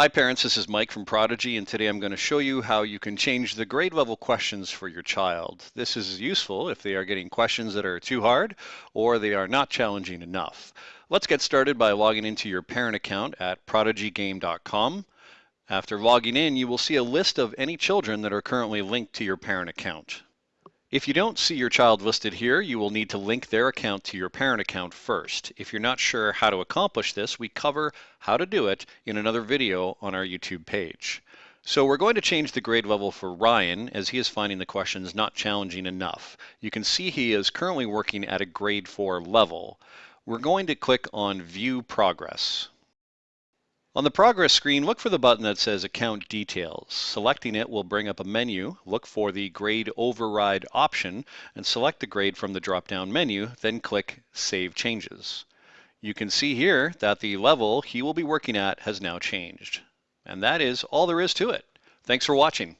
Hi parents, this is Mike from Prodigy and today I'm going to show you how you can change the grade level questions for your child. This is useful if they are getting questions that are too hard or they are not challenging enough. Let's get started by logging into your parent account at prodigygame.com. After logging in, you will see a list of any children that are currently linked to your parent account. If you don't see your child listed here, you will need to link their account to your parent account first. If you're not sure how to accomplish this, we cover how to do it in another video on our YouTube page. So we're going to change the grade level for Ryan as he is finding the questions not challenging enough. You can see he is currently working at a grade 4 level. We're going to click on View Progress. On the progress screen, look for the button that says Account Details. Selecting it will bring up a menu. Look for the Grade Override option and select the grade from the drop-down menu, then click Save Changes. You can see here that the level he will be working at has now changed. And that is all there is to it. Thanks for watching.